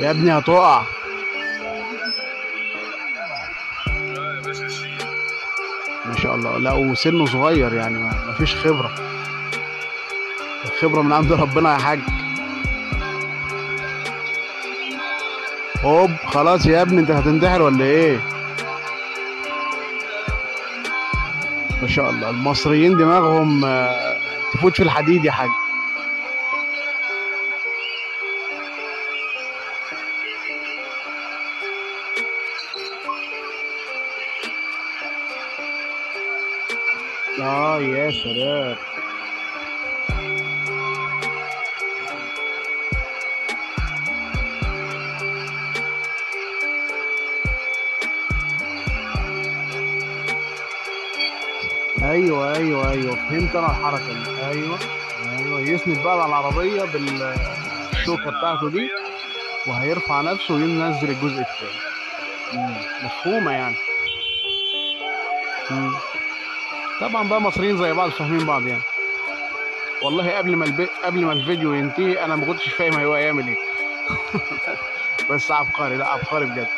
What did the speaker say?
يا ابني هتقع. ما شاء الله. لا وسنه صغير يعني ما ما فيش خبرة. الخبرة من عند ربنا يا حاج. هوب خلاص يا ابني انت هتنتحر ولا إيه؟ ما شاء الله. المصريين دماغهم آه، تفوت في الحديد يا حاج. آه يا سلام. أيوه أيوه أيوه. فهمت أنا الحركة دي. أيوه أيوه. يسند بقى على العربية بالشوكة بتاعته دي وهيرفع نفسه وينزل الجزء الثاني مفهومة يعني. مم. طبعا بقى مصريين زي بعض فاهمين بعض يعني. والله قبل ما الب... قبل ما الفيديو ينتهي أنا ما كنتش فاهم هو هيعمل إيه. بس عبقري لا عبقري بجد.